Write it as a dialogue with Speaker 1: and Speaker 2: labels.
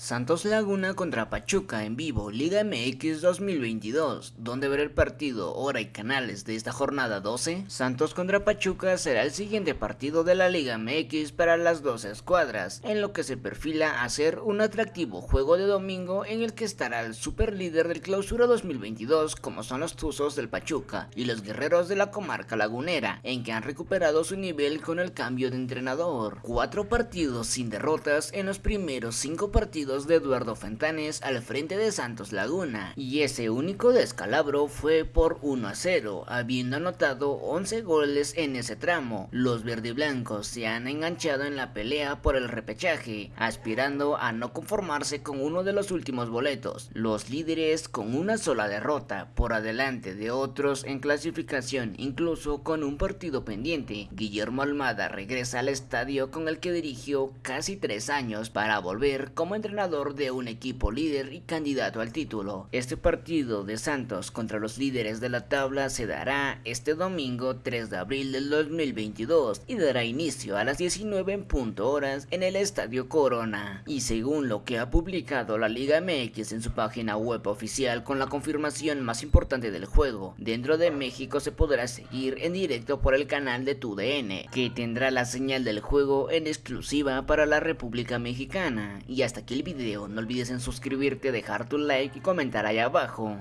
Speaker 1: Santos Laguna contra Pachuca en vivo, Liga MX 2022. ¿Dónde ver el partido, hora y canales de esta jornada 12? Santos contra Pachuca será el siguiente partido de la Liga MX para las 12 escuadras, en lo que se perfila a ser un atractivo juego de domingo en el que estará el super líder del clausura 2022 como son los Tuzos del Pachuca y los guerreros de la comarca lagunera, en que han recuperado su nivel con el cambio de entrenador. Cuatro partidos sin derrotas en los primeros cinco partidos de Eduardo Fentanes al frente de Santos Laguna, y ese único descalabro fue por 1 a 0, habiendo anotado 11 goles en ese tramo. Los verdiblancos se han enganchado en la pelea por el repechaje, aspirando a no conformarse con uno de los últimos boletos. Los líderes con una sola derrota, por adelante de otros en clasificación, incluso con un partido pendiente. Guillermo Almada regresa al estadio con el que dirigió casi tres años para volver como entrenador de un equipo líder y candidato al título. Este partido de Santos contra los líderes de la tabla se dará este domingo 3 de abril del 2022 y dará inicio a las 19 en punto horas en el Estadio Corona. Y según lo que ha publicado la Liga MX en su página web oficial con la confirmación más importante del juego, dentro de México se podrá seguir en directo por el canal de TUDN, que tendrá la señal del juego en exclusiva para la República Mexicana. Y hasta aquí el no olvides en suscribirte, dejar tu like y comentar ahí abajo.